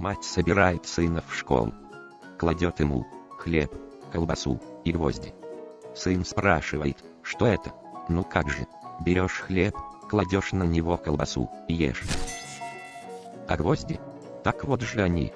Мать собирает сына в школу. Кладет ему хлеб, колбасу и гвозди. Сын спрашивает, что это? Ну как же, берешь хлеб, кладешь на него колбасу и ешь. А гвозди? Так вот же они.